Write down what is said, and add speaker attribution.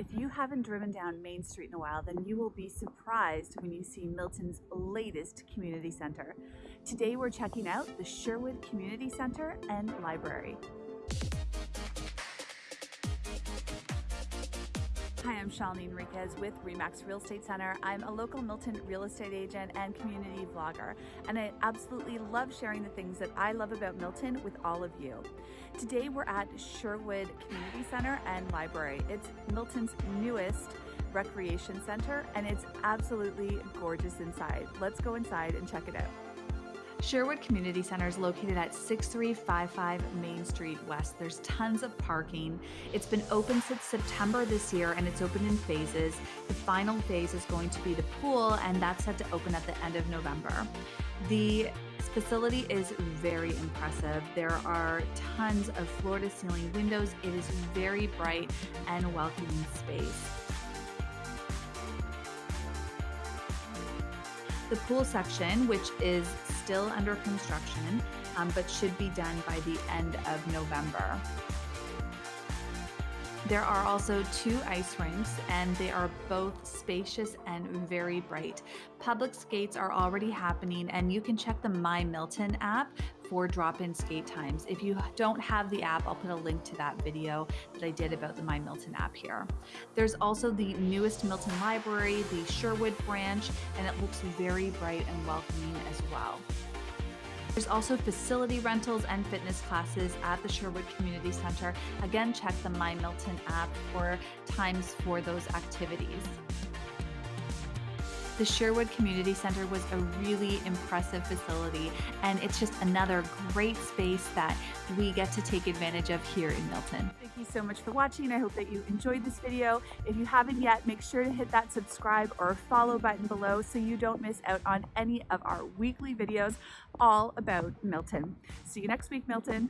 Speaker 1: If you haven't driven down Main Street in a while, then you will be surprised when you see Milton's latest community center. Today we're checking out the Sherwood Community Center and Library. Hi, I'm Shalini Enriquez with RE/MAX Real Estate Center. I'm a local Milton real estate agent and community vlogger, and I absolutely love sharing the things that I love about Milton with all of you. Today we're at Sherwood Community Center and Library. It's Milton's newest recreation center, and it's absolutely gorgeous inside. Let's go inside and check it out. Sherwood Community Center is located at 6355 Main Street West. There's tons of parking. It's been open since September this year and it's open in phases. The final phase is going to be the pool and that's set to open at the end of November. The facility is very impressive. There are tons of floor to ceiling windows. It is very bright and welcoming space. The pool section, which is still under construction, um, but should be done by the end of November. There are also two ice rinks and they are both spacious and very bright. Public skates are already happening and you can check the My Milton app for drop-in skate times. If you don't have the app, I'll put a link to that video that I did about the My Milton app here. There's also the newest Milton Library, the Sherwood branch, and it looks very bright and welcoming as well. There's also facility rentals and fitness classes at the Sherwood Community Center. Again, check the My Milton app for times for those activities. The Sherwood Community Center was a really impressive facility, and it's just another great space that we get to take advantage of here in Milton. Thank you so much for watching. I hope that you enjoyed this video. If you haven't yet, make sure to hit that subscribe or follow button below so you don't miss out on any of our weekly videos all about Milton. See you next week, Milton.